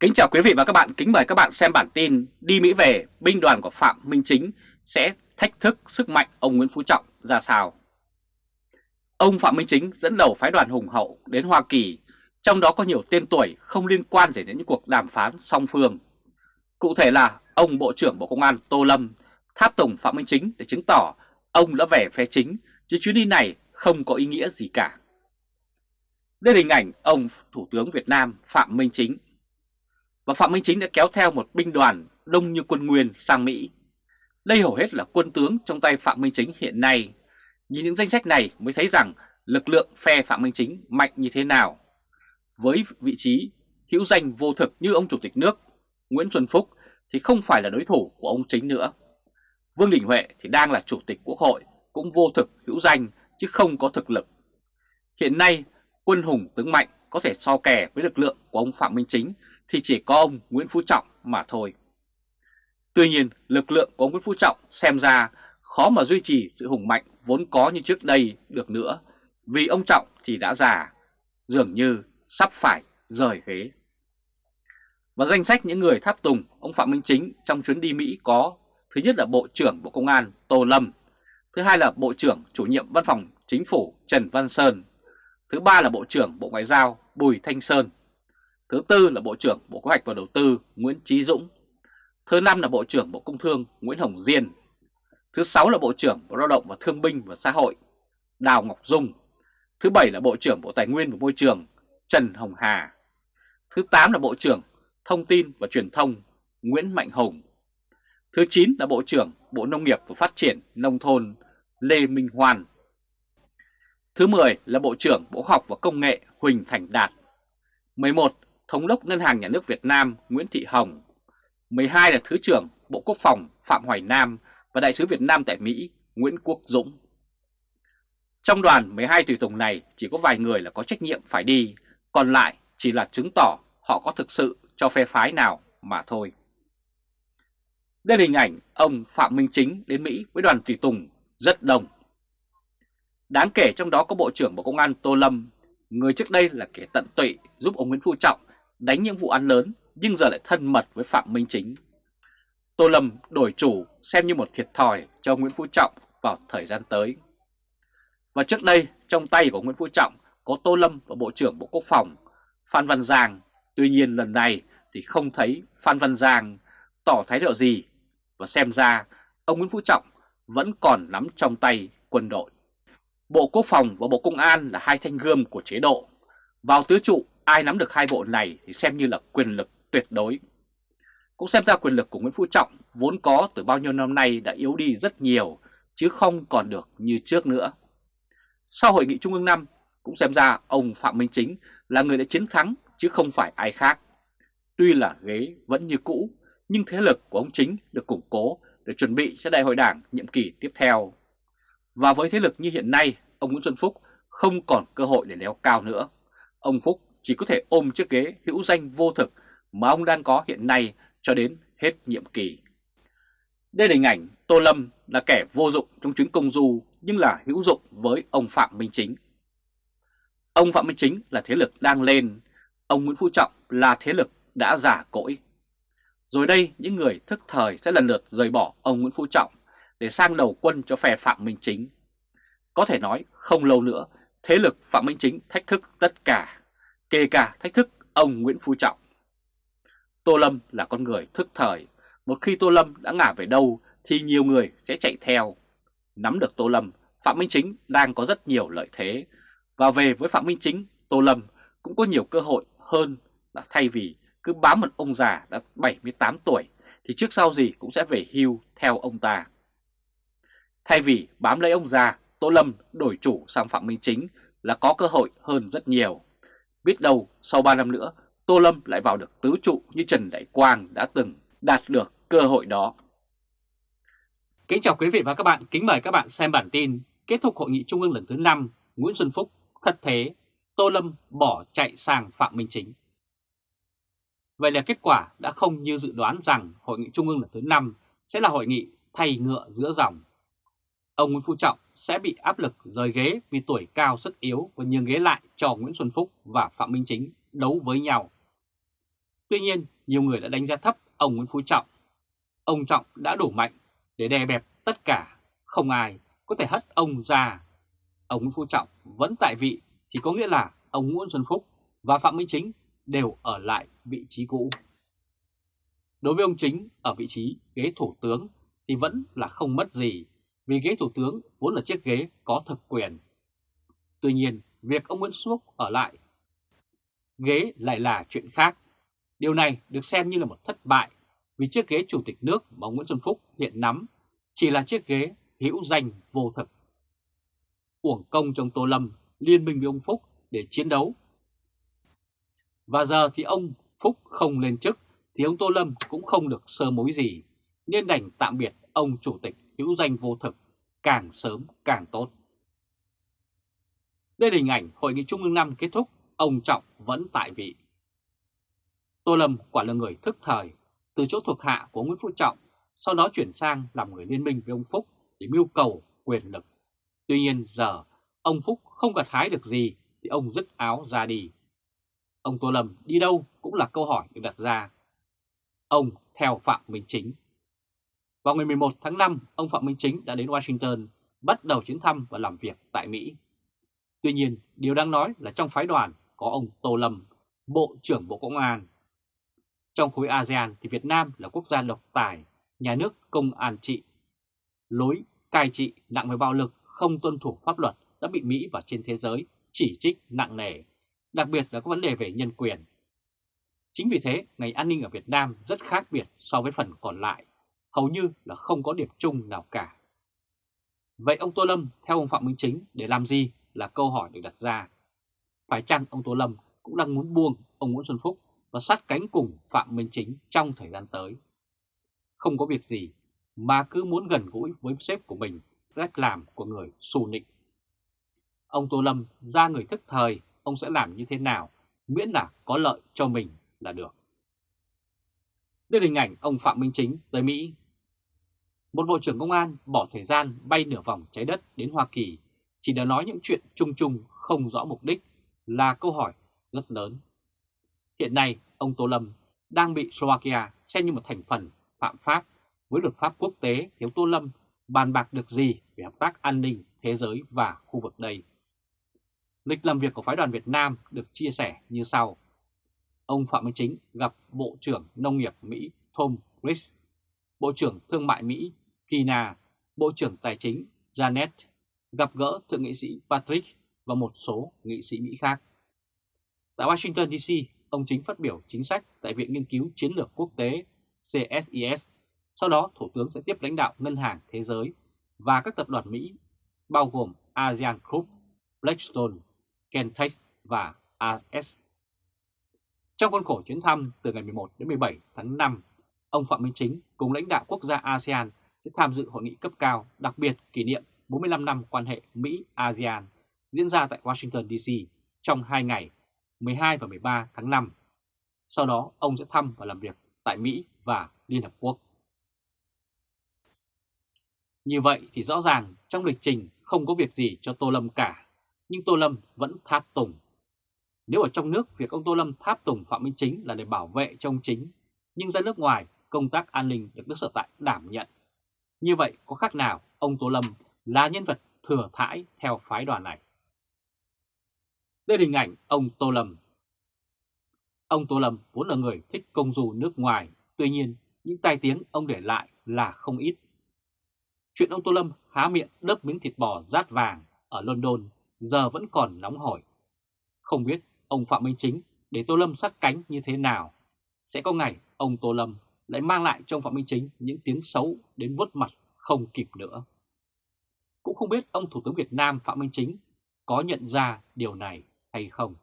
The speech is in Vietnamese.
Kính chào quý vị và các bạn, kính mời các bạn xem bản tin Đi Mỹ về, binh đoàn của Phạm Minh Chính sẽ thách thức sức mạnh ông Nguyễn Phú Trọng ra sao. Ông Phạm Minh Chính dẫn đầu phái đoàn hùng hậu đến Hoa Kỳ, trong đó có nhiều tên tuổi không liên quan gì đến những cuộc đàm phán song phương. Cụ thể là ông Bộ trưởng Bộ Công an Tô Lâm tháp tùng Phạm Minh Chính để chứng tỏ ông đã về phe chính, chứ chuyến đi này không có ý nghĩa gì cả. Đây là hình ảnh ông Thủ tướng Việt Nam Phạm Minh Chính và Phạm Minh Chính đã kéo theo một binh đoàn đông như quân Nguyên sang Mỹ. Đây hầu hết là quân tướng trong tay Phạm Minh Chính hiện nay. Nhìn những danh sách này mới thấy rằng lực lượng phe Phạm Minh Chính mạnh như thế nào. Với vị trí hữu danh vô thực như ông Chủ tịch nước Nguyễn Xuân Phúc thì không phải là đối thủ của ông Chính nữa. Vương Đình Huệ thì đang là Chủ tịch Quốc hội cũng vô thực hữu danh chứ không có thực lực. Hiện nay quân hùng tướng mạnh có thể so kè với lực lượng của ông Phạm Minh Chính thì chỉ có ông Nguyễn Phú Trọng mà thôi. Tuy nhiên, lực lượng của ông Nguyễn Phú Trọng xem ra khó mà duy trì sự hùng mạnh vốn có như trước đây được nữa, vì ông Trọng thì đã già, dường như sắp phải rời ghế. Và danh sách những người tháp tùng ông Phạm Minh Chính trong chuyến đi Mỹ có Thứ nhất là Bộ trưởng Bộ Công an Tô Lâm Thứ hai là Bộ trưởng chủ nhiệm Văn phòng Chính phủ Trần Văn Sơn Thứ ba là Bộ trưởng Bộ Ngoại giao Bùi Thanh Sơn Thứ tư là Bộ trưởng Bộ Kế hoạch và Đầu tư Nguyễn Trí Dũng. Thứ năm là Bộ trưởng Bộ Công Thương Nguyễn Hồng Diên. Thứ sáu là Bộ trưởng Bộ Lao động và Thương binh và Xã hội Đào Ngọc Dung. Thứ bảy là Bộ trưởng Bộ Tài nguyên và Môi trường Trần Hồng Hà. Thứ tám là Bộ trưởng Thông tin và Truyền thông Nguyễn Mạnh Hùng. Thứ chín là Bộ trưởng Bộ Nông nghiệp và Phát triển Nông thôn Lê Minh Hoan. Thứ 10 là Bộ trưởng Bộ Khoa học và Công nghệ Huỳnh Thành Đạt. 11 Thống đốc Ngân hàng Nhà nước Việt Nam Nguyễn Thị Hồng, 12 là Thứ trưởng Bộ Quốc phòng Phạm Hoài Nam và Đại sứ Việt Nam tại Mỹ Nguyễn Quốc Dũng. Trong đoàn 12 tùy tùng này chỉ có vài người là có trách nhiệm phải đi, còn lại chỉ là chứng tỏ họ có thực sự cho phe phái nào mà thôi. Đây là hình ảnh ông Phạm Minh Chính đến Mỹ với đoàn tùy tùng rất đông. Đáng kể trong đó có Bộ trưởng Bộ Công an Tô Lâm, người trước đây là kẻ tận tụy giúp ông Nguyễn Phú Trọng đánh những vụ án lớn nhưng giờ lại thân mật với Phạm Minh Chính. Tô Lâm đổi chủ xem như một thiệt thòi cho Nguyễn Phú Trọng vào thời gian tới. Và trước đây, trong tay của Nguyễn Phú Trọng có Tô Lâm và Bộ trưởng Bộ Quốc phòng Phan Văn Giang. Tuy nhiên lần này thì không thấy Phan Văn Giang tỏ thái độ gì và xem ra ông Nguyễn Phú Trọng vẫn còn nắm trong tay quân đội. Bộ Quốc phòng và Bộ Công an là hai thanh gươm của chế độ. Vào tứ trụ Ai nắm được hai bộ này thì xem như là quyền lực tuyệt đối. Cũng xem ra quyền lực của Nguyễn Phú Trọng vốn có từ bao nhiêu năm nay đã yếu đi rất nhiều, chứ không còn được như trước nữa. Sau hội nghị Trung ương 5, cũng xem ra ông Phạm Minh Chính là người đã chiến thắng chứ không phải ai khác. Tuy là ghế vẫn như cũ, nhưng thế lực của ông Chính được củng cố để chuẩn bị cho đại hội đảng nhiệm kỳ tiếp theo. Và với thế lực như hiện nay, ông Nguyễn Xuân Phúc không còn cơ hội để leo cao nữa. Ông Phúc chỉ có thể ôm chiếc ghế hữu danh vô thực mà ông đang có hiện nay cho đến hết nhiệm kỳ. Đây là hình ảnh Tô Lâm là kẻ vô dụng trong chuyến công du nhưng là hữu dụng với ông Phạm Minh Chính. Ông Phạm Minh Chính là thế lực đang lên, ông Nguyễn Phú Trọng là thế lực đã giả cỗi. Rồi đây những người thức thời sẽ lần lượt rời bỏ ông Nguyễn Phú Trọng để sang đầu quân cho phe Phạm Minh Chính. Có thể nói không lâu nữa thế lực Phạm Minh Chính thách thức tất cả kể cả thách thức ông Nguyễn Phú Trọng. Tô Lâm là con người thức thời, một khi Tô Lâm đã ngả về đâu thì nhiều người sẽ chạy theo. Nắm được Tô Lâm, Phạm Minh Chính đang có rất nhiều lợi thế, và về với Phạm Minh Chính, Tô Lâm cũng có nhiều cơ hội hơn là thay vì cứ bám một ông già đã 78 tuổi thì trước sau gì cũng sẽ về hưu theo ông ta. Thay vì bám lấy ông già, Tô Lâm đổi chủ sang Phạm Minh Chính là có cơ hội hơn rất nhiều. Biết đâu sau 3 năm nữa Tô Lâm lại vào được tứ trụ như Trần Đại Quang đã từng đạt được cơ hội đó. Kính chào quý vị và các bạn, kính mời các bạn xem bản tin kết thúc hội nghị trung ương lần thứ 5 Nguyễn Xuân Phúc thật thế, Tô Lâm bỏ chạy sang Phạm Minh Chính. Vậy là kết quả đã không như dự đoán rằng hội nghị trung ương lần thứ 5 sẽ là hội nghị thay ngựa giữa dòng. Ông Nguyễn Phú Trọng sẽ bị áp lực rời ghế vì tuổi cao sức yếu và nhường ghế lại cho Nguyễn Xuân Phúc và Phạm Minh Chính đấu với nhau. Tuy nhiên, nhiều người đã đánh giá thấp ông Nguyễn Phú Trọng. Ông Trọng đã đủ mạnh để đè bẹp tất cả, không ai có thể hất ông ra. Ông Nguyễn Phú Trọng vẫn tại vị thì có nghĩa là ông Nguyễn Xuân Phúc và Phạm Minh Chính đều ở lại vị trí cũ. Đối với ông Chính ở vị trí ghế thủ tướng thì vẫn là không mất gì vì ghế thủ tướng vốn là chiếc ghế có thực quyền. Tuy nhiên, việc ông Nguyễn Xuân Phúc ở lại ghế lại là chuyện khác. Điều này được xem như là một thất bại vì chiếc ghế chủ tịch nước mà ông Nguyễn Xuân Phúc hiện nắm chỉ là chiếc ghế hữu danh vô thực. Uổng công trong Tô Lâm liên minh với ông Phúc để chiến đấu. Và giờ thì ông Phúc không lên chức thì ông Tô Lâm cũng không được sơ mối gì, nên đành tạm biệt ông chủ tịch hữu danh vô thực càng sớm càng tốt. Đây là hình ảnh Hội nghị Trung ương năm kết thúc, ông Trọng vẫn tại vị. Tô Lâm quả là người thức thời, từ chỗ thuộc hạ của Nguyễn Phú Trọng, sau đó chuyển sang làm người liên minh với ông Phúc để mưu cầu quyền lực. Tuy nhiên giờ ông Phúc không gặt hái được gì thì ông dứt áo ra đi. Ông Tô Lâm đi đâu cũng là câu hỏi được đặt ra. Ông theo Phạm Minh Chính. Vào ngày 11 tháng 5, ông Phạm Minh Chính đã đến Washington bắt đầu chuyến thăm và làm việc tại Mỹ. Tuy nhiên, điều đang nói là trong phái đoàn có ông Tô Lâm, Bộ trưởng Bộ Công an. Trong khối ASEAN thì Việt Nam là quốc gia độc tài, nhà nước công an trị. Lối cai trị nặng về bạo lực, không tuân thủ pháp luật đã bị Mỹ và trên thế giới chỉ trích nặng nề, đặc biệt là các vấn đề về nhân quyền. Chính vì thế, ngành an ninh ở Việt Nam rất khác biệt so với phần còn lại, hầu như là không có điểm chung nào cả. Vậy ông Tô Lâm theo ông Phạm Minh Chính để làm gì là câu hỏi được đặt ra. Phải chăng ông Tô Lâm cũng đang muốn buông ông Nguyễn Xuân Phúc và sát cánh cùng Phạm Minh Chính trong thời gian tới? Không có việc gì mà cứ muốn gần gũi với sếp của mình, cách làm của người xù nịnh. Ông Tô Lâm ra người thức thời, ông sẽ làm như thế nào, miễn là có lợi cho mình là được. Đây là hình ảnh ông Phạm Minh Chính tới Mỹ. Một Bộ trưởng Công an bỏ thời gian bay nửa vòng trái đất đến Hoa Kỳ chỉ để nói những chuyện chung chung không rõ mục đích là câu hỏi rất lớn. Hiện nay, ông Tô Lâm đang bị Slovakia xem như một thành phần phạm pháp với luật pháp quốc tế thiếu Tô Lâm bàn bạc được gì về hợp tác an ninh thế giới và khu vực đây. Lịch làm việc của phái đoàn Việt Nam được chia sẻ như sau. Ông Phạm Minh Chính gặp Bộ trưởng Nông nghiệp Mỹ Tom Chris, Bộ trưởng Thương mại Mỹ Kina, Bộ trưởng Tài chính Janet gặp gỡ Thượng nghị sĩ Patrick và một số nghị sĩ Mỹ khác. Tại Washington DC, ông Chính phát biểu chính sách tại Viện Nghiên cứu Chiến lược Quốc tế CSIS. Sau đó, Thủ tướng sẽ tiếp lãnh đạo Ngân hàng Thế giới và các tập đoàn Mỹ, bao gồm ASEAN Group, Blackstone, Kentech và AS. Trong khuôn khổ chuyến thăm từ ngày 11 đến 17 tháng 5, ông Phạm Minh Chính cùng lãnh đạo quốc gia ASEAN sẽ tham dự hội nghị cấp cao đặc biệt kỷ niệm 45 năm quan hệ Mỹ-ASEAN diễn ra tại Washington DC trong 2 ngày 12 và 13 tháng 5. Sau đó ông sẽ thăm và làm việc tại Mỹ và Liên Hợp Quốc. Như vậy thì rõ ràng trong lịch trình không có việc gì cho Tô Lâm cả, nhưng Tô Lâm vẫn tháp tùng. Nếu ở trong nước việc ông Tô Lâm tháp tùng Phạm Minh Chính là để bảo vệ cho ông Chính, nhưng ra nước ngoài công tác an ninh được nước sở tại đảm nhận. Như vậy có khác nào ông Tô Lâm là nhân vật thừa thãi theo phái đoàn này. Đây là hình ảnh ông Tô Lâm. Ông Tô Lâm vốn là người thích công du nước ngoài, tuy nhiên những tai tiếng ông để lại là không ít. Chuyện ông Tô Lâm há miệng đớp miếng thịt bò rát vàng ở London giờ vẫn còn nóng hổi. Không biết ông Phạm Minh Chính để Tô Lâm sát cánh như thế nào. Sẽ có ngày ông Tô Lâm lại mang lại cho ông Phạm Minh Chính những tiếng xấu đến vuốt mặt không kịp nữa. Cũng không biết ông Thủ tướng Việt Nam Phạm Minh Chính có nhận ra điều này hay không.